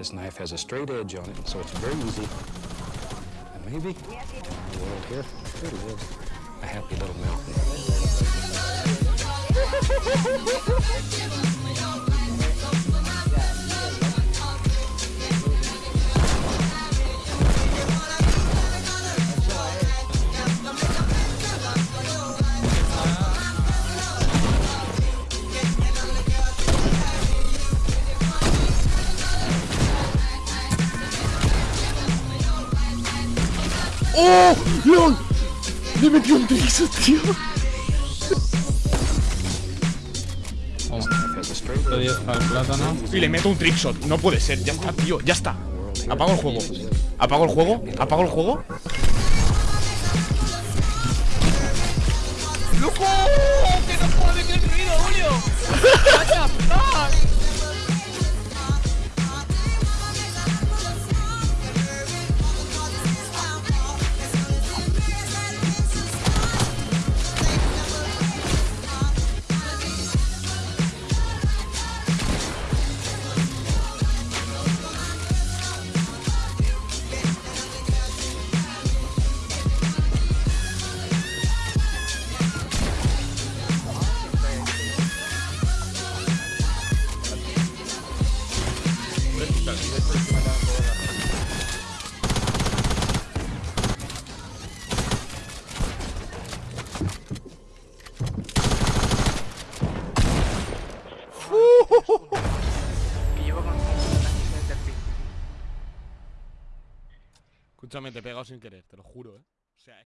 This knife has a straight edge on it, so it's very easy. And maybe the world here, a happy little mountain. ¡Oh! ¡León! Le metió un trizo, tío. This knife has a straight Esto edge. 10 para el plátano. Y le meto un trickshot. No puede ser. Ya está, tío. Ya está. Apago el juego. Apago el juego. Apago el juego. Fin. Escúchame, te he pegado sin querer, te lo juro, eh. O sea,